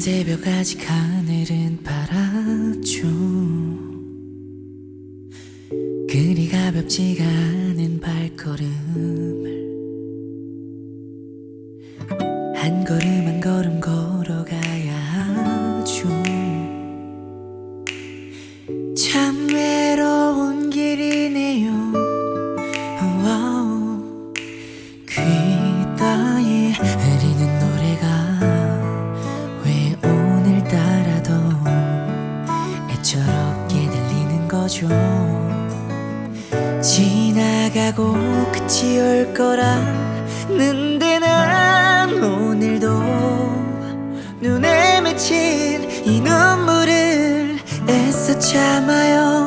새벽 아직 하늘은 파랗죠. 그리 가볍지가 않은 발걸음을 한 걸음 멈춰줘 지나가고 끝이 올 거라는데 난 오늘도 눈에 맺힌 이 눈물을 애써 참아요.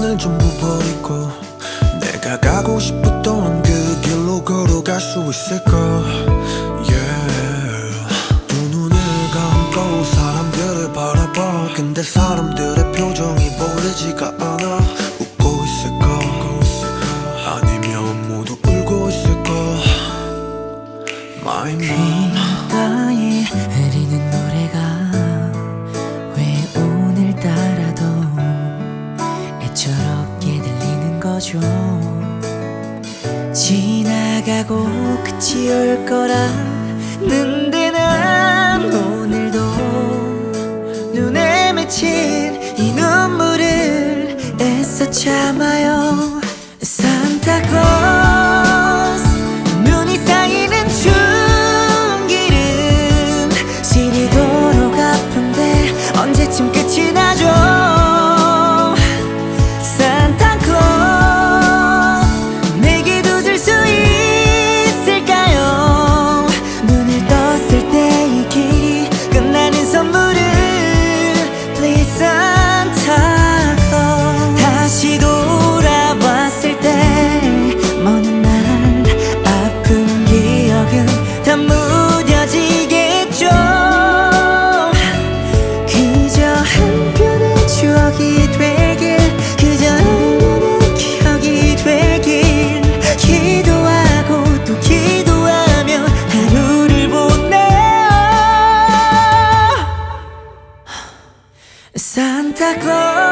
오늘 전부 버리고 내가 가고 싶었던 그 길로 걸어갈 수 있을까 yeah. 두 눈을 감고 사람들을 바라봐 근데 사람들 지나가고 끝이 올 거라는데 난 오늘도 눈에 맺힌 이 눈물을 애써 참아요. 산타클로 that